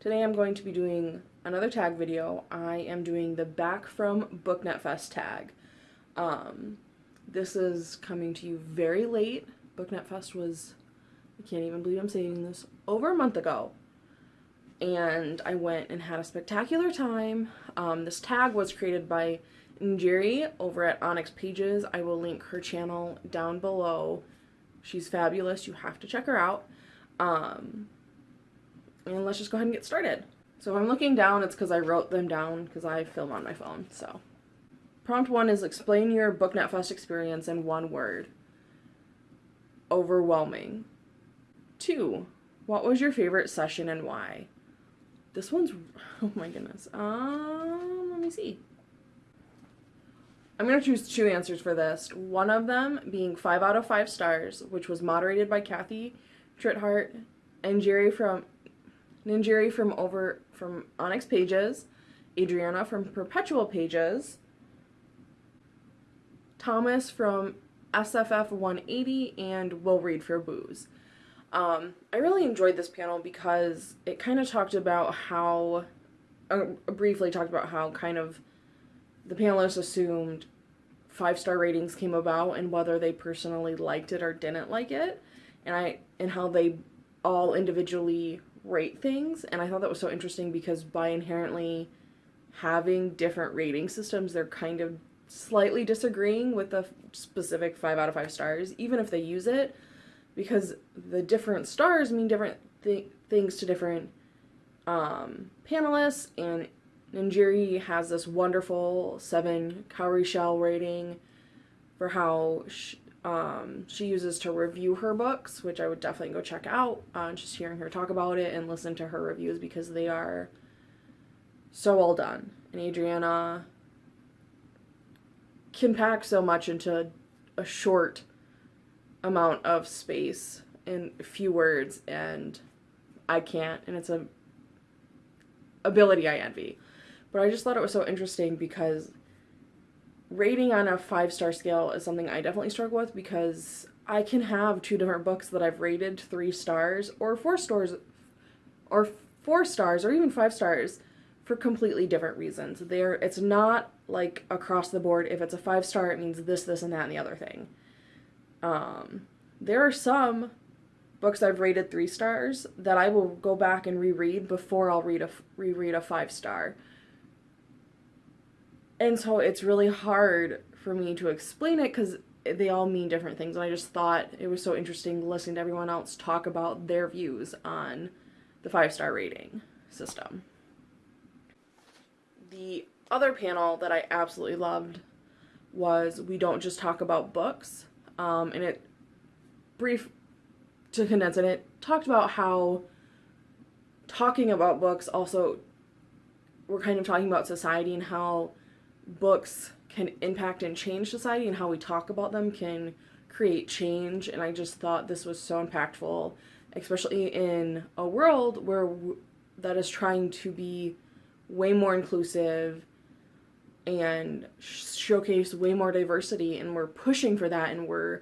Today I'm going to be doing another tag video. I am doing the back from BookNet Fest tag. Um, this is coming to you very late. BookNet Fest was, I can't even believe I'm saying this, over a month ago. And I went and had a spectacular time. Um, this tag was created by Njeri over at Onyx Pages. I will link her channel down below. She's fabulous. You have to check her out. Um, and let's just go ahead and get started. So if I'm looking down, it's because I wrote them down because I film on my phone. So prompt one is explain your BookNet Fest experience in one word. Overwhelming. Two, what was your favorite session and why? This one's, oh my goodness. Um, let me see. I'm going to choose two answers for this. One of them being 5 out of 5 stars, which was moderated by Kathy Trithardt and Jerry from Ninjeri from over from Onyx Pages, Adriana from Perpetual Pages, Thomas from SFF 180, and Will Read for Booze. Um, I really enjoyed this panel because it kind of talked about how, uh, briefly talked about how kind of the panelists assumed five star ratings came about and whether they personally liked it or didn't like it, and I and how they all individually rate things. And I thought that was so interesting because by inherently having different rating systems, they're kind of slightly disagreeing with the specific five out of five stars, even if they use it, because the different stars mean different th things to different um, panelists. And Ninjiri has this wonderful seven cowrie shell rating for how um, she uses to review her books, which I would definitely go check out. Uh, just hearing her talk about it and listen to her reviews because they are so well done. And Adriana can pack so much into a short amount of space in a few words, and I can't, and it's a ability I envy. But I just thought it was so interesting because rating on a five star scale is something I definitely struggle with because I can have two different books that I've rated three stars or four stars or four stars or even five stars for completely different reasons. There it's not like across the board if it's a five star it means this this and that and the other thing. Um there are some books I've rated 3 stars that I will go back and reread before I'll read a reread a 5 star and so it's really hard for me to explain it because they all mean different things and i just thought it was so interesting listening to everyone else talk about their views on the five star rating system. The other panel that i absolutely loved was we don't just talk about books um, and it brief to condense it it talked about how talking about books also we're kind of talking about society and how books can impact and change society and how we talk about them can create change and i just thought this was so impactful especially in a world where that is trying to be way more inclusive and showcase way more diversity and we're pushing for that and we're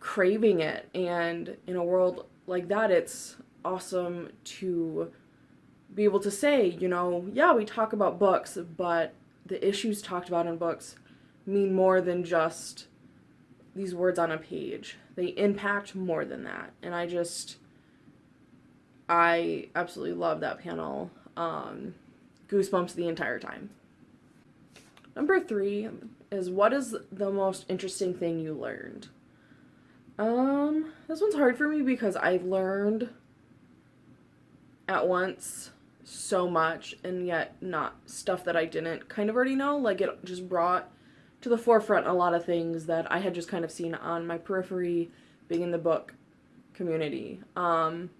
craving it. And in a world like that it's awesome to be able to say you know yeah we talk about books but the issues talked about in books mean more than just these words on a page. They impact more than that. And I just, I absolutely love that panel. Um, goosebumps the entire time. Number three is what is the most interesting thing you learned? Um, this one's hard for me because I learned at once so much and yet not stuff that I didn't kind of already know. Like it just brought to the forefront a lot of things that I had just kind of seen on my periphery being in the book community. Um,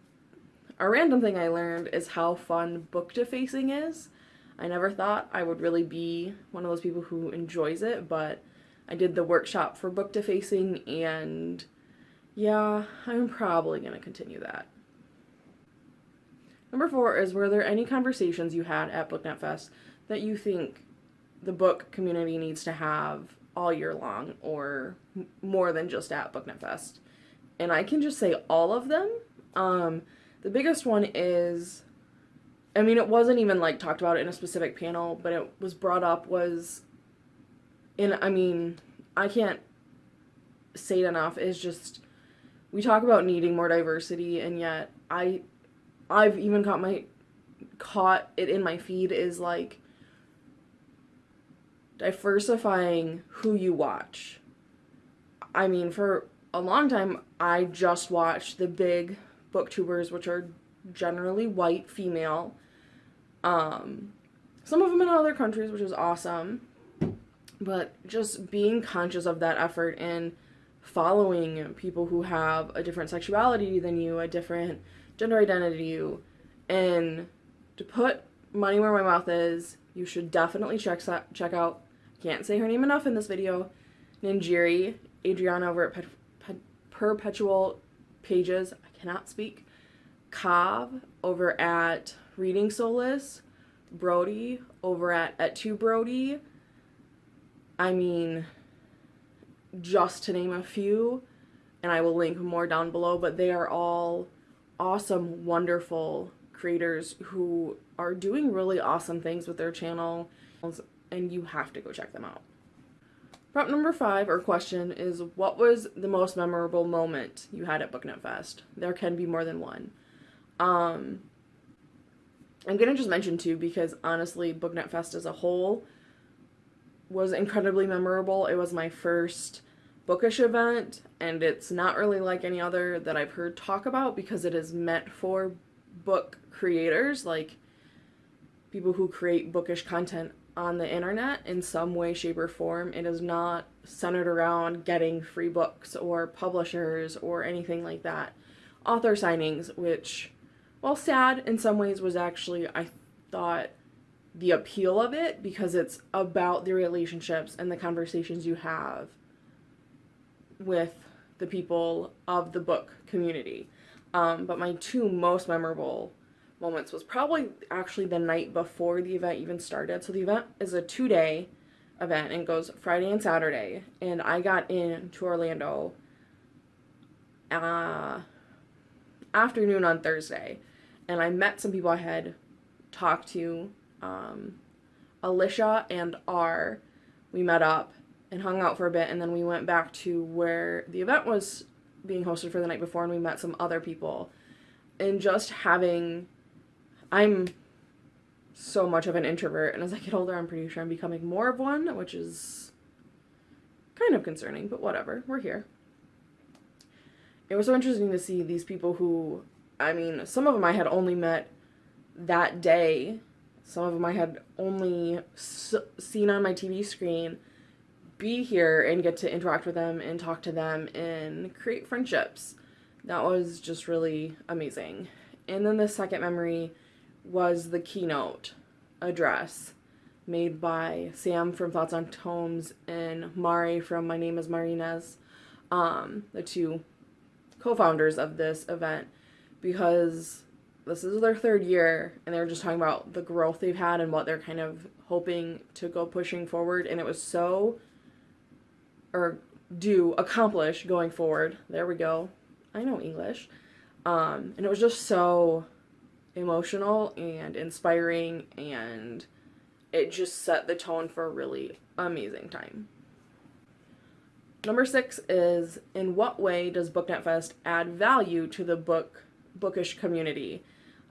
a random thing I learned is how fun book defacing is. I never thought I would really be one of those people who enjoys it, but I did the workshop for book defacing and yeah, I'm probably going to continue that. Number four is were there any conversations you had at BookNet Fest that you think the book community needs to have all year long or more than just at BookNet Fest? And I can just say all of them. Um, The biggest one is I mean, it wasn't even like talked about in a specific panel, but it was brought up was in I mean, I can't say it enough is just we talk about needing more diversity and yet I I've even caught my caught it in my feed is like diversifying who you watch. I mean, for a long time I just watched the big booktubers which are generally white female. Um, some of them in other countries, which is awesome. But just being conscious of that effort and following people who have a different sexuality than you, a different gender identity you, and to put money where my mouth is, you should definitely check check out. Can't say her name enough in this video. Ninjiri, Adriana over at Pet, Pet, Perpetual Pages. I cannot speak. Cobb over at Reading Solace, Brody over at at two Brody. I mean, just to name a few, and I will link more down below, but they are all awesome, wonderful creators who are doing really awesome things with their channel, and you have to go check them out. Prop number five, or question, is what was the most memorable moment you had at BookNet Fest? There can be more than one. Um, I'm gonna just mention two because honestly, BookNet Fest as a whole was incredibly memorable. It was my first bookish event, and it's not really like any other that I've heard talk about because it is meant for book creators, like people who create bookish content on the internet in some way, shape, or form. It is not centered around getting free books or publishers or anything like that. Author signings, which while sad in some ways, was actually, I thought, the appeal of it because it's about the relationships and the conversations you have with the people of the book community. Um, but my two most memorable moments was probably actually the night before the event even started. So the event is a two day event and goes Friday and Saturday. And I got in to Orlando uh, afternoon on Thursday and I met some people I had talked to. Um, Alicia and R, we met up and hung out for a bit, and then we went back to where the event was being hosted for the night before, and we met some other people. And just having, I'm so much of an introvert, and as I get older, I'm pretty sure I'm becoming more of one, which is kind of concerning, but whatever, we're here. It was so interesting to see these people who I mean, some of them I had only met that day. Some of them I had only seen on my TV screen be here and get to interact with them and talk to them and create friendships. That was just really amazing. And then the second memory was the keynote address made by Sam from Thoughts on Tomes and Mari from My Name is Marines, um, the two co-founders of this event because this is their third year and they were just talking about the growth they've had and what they're kind of hoping to go pushing forward and it was so or do accomplish going forward. There we go. I know english. Um, and it was just so emotional and inspiring and it just set the tone for a really amazing time. Number six is in what way does booknet fest add value to the book bookish community.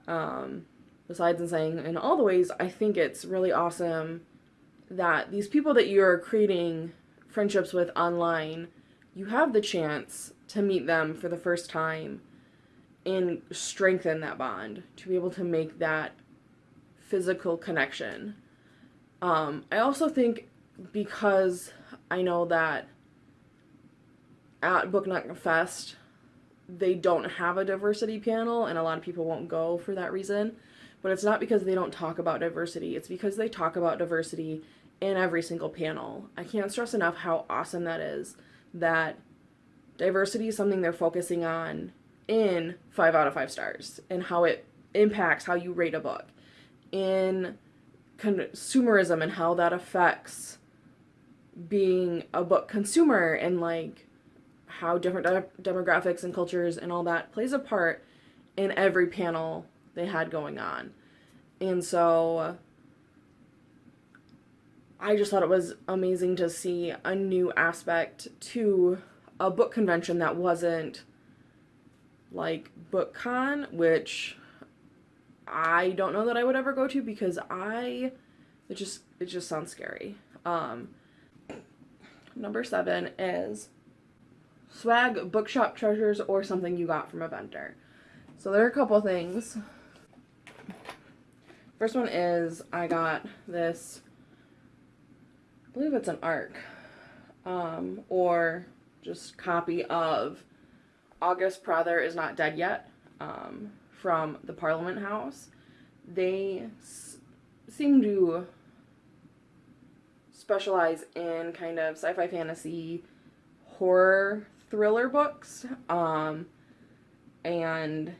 Um, besides in saying in all the ways, I think it's really awesome that these people that you're creating friendships with online, you have the chance to meet them for the first time and strengthen that bond to be able to make that physical connection. Um, I also think because I know that at BookNet Fest, they don't have a diversity panel and a lot of people won't go for that reason. But it's not because they don't talk about diversity, it's because they talk about diversity in every single panel. I can't stress enough how awesome that is that diversity is something they're focusing on in 5 out of 5 stars and how it impacts how you rate a book. In consumerism and how that affects being a book consumer and like how different de demographics and cultures and all that plays a part in every panel they had going on. And so I just thought it was amazing to see a new aspect to a book convention that wasn't like BookCon, which I don't know that I would ever go to because I it just it just sounds scary. Um number 7 is swag bookshop treasures or something you got from a vendor. So there are a couple things. First one is I got this believe it's an ARC um, or just copy of August Prather is not dead yet um, from the Parliament House. They seem to specialize in kind of sci-fi fantasy horror thriller books um, and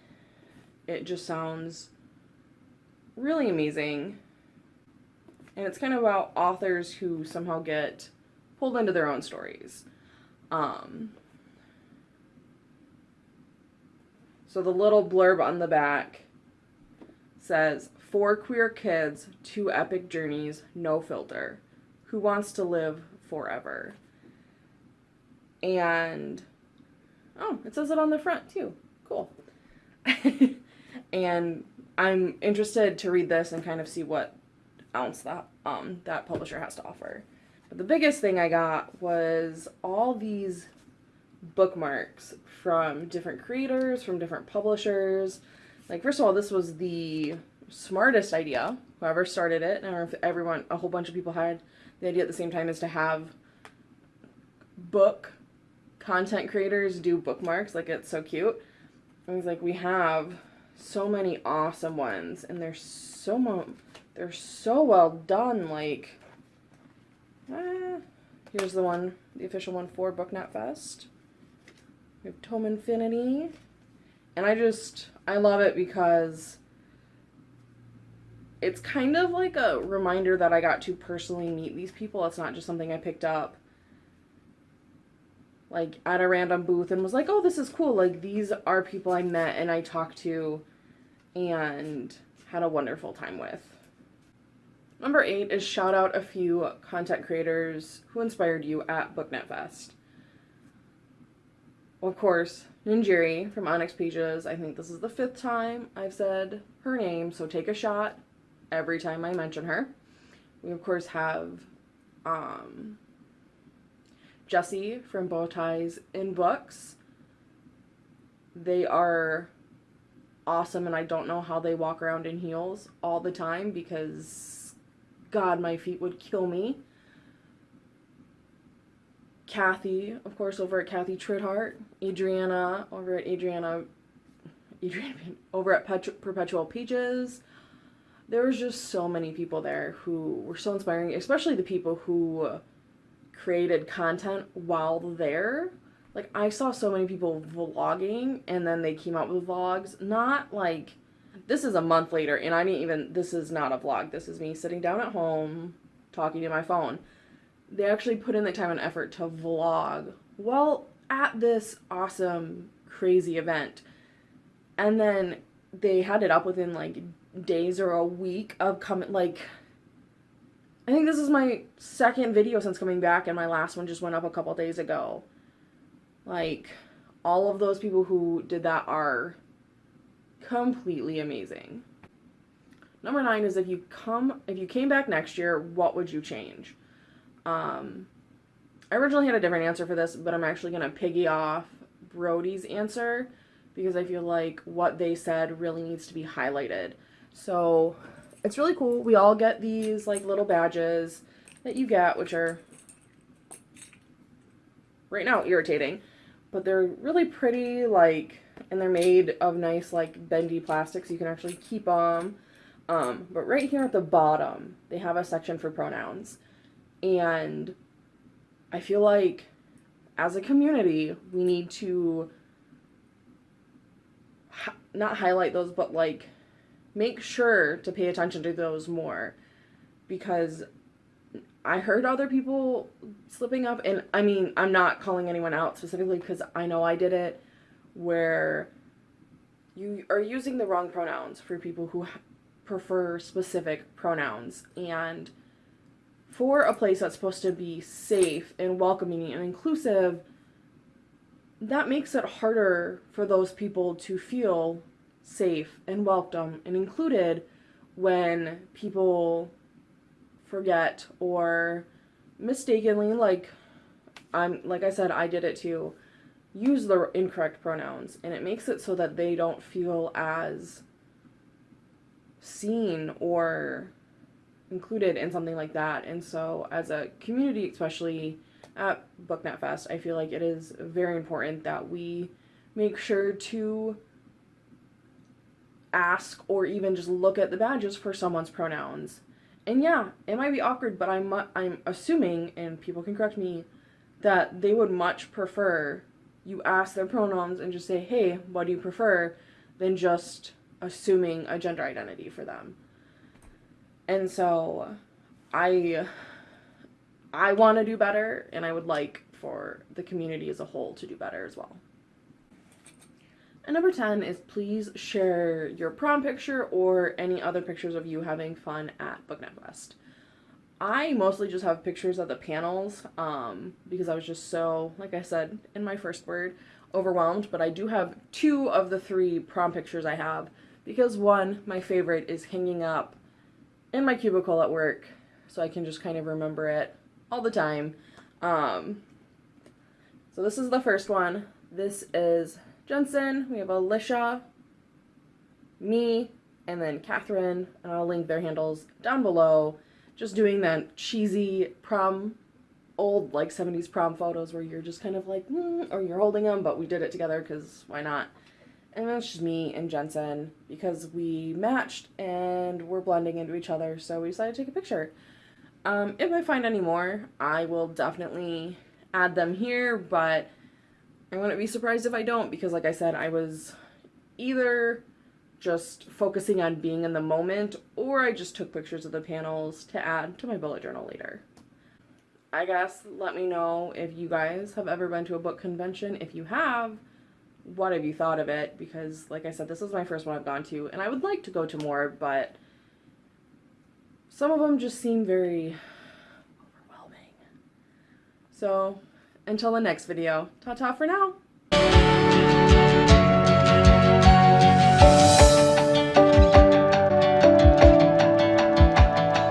it just sounds really amazing and it's kind of about authors who somehow get pulled into their own stories um, so the little blurb on the back says four queer kids two epic journeys no filter who wants to live forever and oh, it says it on the front too. Cool. and I'm interested to read this and kind of see what else that um that publisher has to offer. But the biggest thing I got was all these bookmarks from different creators, from different publishers. Like first of all, this was the smartest idea. Whoever started it, and if everyone, a whole bunch of people had the idea at the same time, is to have book content creators do bookmarks. Like, it's so cute. And he's like, we have so many awesome ones, and they're so mo- they're so well done. Like, ah, here's the one, the official one for BookNet Fest. We have Tome Infinity, and I just I love it because it's kind of like a reminder that I got to personally meet these people. It's not just something I picked up like at a random booth and was like, "Oh, this is cool. Like these are people I met and I talked to and had a wonderful time with." Number 8 is shout out a few content creators who inspired you at BookNet Fest. Of course, Ninjiri from Onyx Pages. I think this is the fifth time I've said her name, so take a shot every time I mention her. We of course have um, Jesse from Bowties in Books. They are awesome, and I don't know how they walk around in heels all the time because, God, my feet would kill me. Kathy, of course, over at Kathy Trithardt. Adriana over at Adriana, Adriana over at Pet- Perpetual Peaches. There was just so many people there who were so inspiring, especially the people who created content while there. Like I saw so many people vlogging and then they came out with vlogs. Not like this is a month later and I didn't even this is not a vlog. This is me sitting down at home talking to my phone. They actually put in the time and effort to vlog well at this awesome crazy event. And then they had it up within like days or a week of coming like I think this is my second video since coming back, and my last one just went up a couple days ago. Like, all of those people who did that are completely amazing. Number nine is if you come, if you came back next year, what would you change? Um, I originally had a different answer for this, but I'm actually gonna piggy off Brody's answer because I feel like what they said really needs to be highlighted. So it's really cool. We all get these like little badges that you get, which are right now irritating, but they're really pretty, like, and they're made of nice, like, bendy plastic, so you can actually keep them. Um, but right here at the bottom, they have a section for pronouns. And I feel like as a community, we need to not highlight those, but like make sure to pay attention to those more because I heard other people slipping up, and I mean, I'm not calling anyone out specifically because I know I did it, where you are using the wrong pronouns for people who prefer specific pronouns. And for a place that's supposed to be safe and welcoming and inclusive, that makes it harder for those people to feel safe and welcome and included when people forget or mistakenly like I'm like I said I did it too use the incorrect pronouns and it makes it so that they don't feel as seen or included in something like that. And so as a community especially at booknet fest i feel like it is very important that we make sure to ask or even just look at the badges for someone's pronouns. And yeah it might be awkward but i'm i'm assuming and people can correct me that they would much prefer you ask their pronouns and just say, hey, what do you prefer, than just assuming a gender identity for them. And so I I want to do better and I would like for the community as a whole to do better as well. And number 10 is please share your prom picture or any other pictures of you having fun at BookNet Fest. I mostly just have pictures of the panels um, because I was just so, like I said in my first word, overwhelmed. But I do have two of the three prom pictures I have because one, my favorite, is hanging up in my cubicle at work so I can just kind of remember it all the time. Um, so this is the first one. This is Jensen. We have Alicia, me, and then Catherine. And I'll link their handles down below just doing that cheesy prom old like 70s prom photos where you're just kind of like mm, or you're holding them but we did it together because why not? And that's just me and Jensen because we matched and we're blending into each other so we decided to take a picture. Um, if I find any more I will definitely add them here but I wouldn't be surprised if I don't because like I said I was either just focusing on being in the moment, or I just took pictures of the panels to add to my bullet journal later. I guess let me know if you guys have ever been to a book convention. If you have, what have you thought of it? Because, like I said, this is my first one I've gone to, and I would like to go to more, but some of them just seem very overwhelming. So, until the next video, ta-ta for now!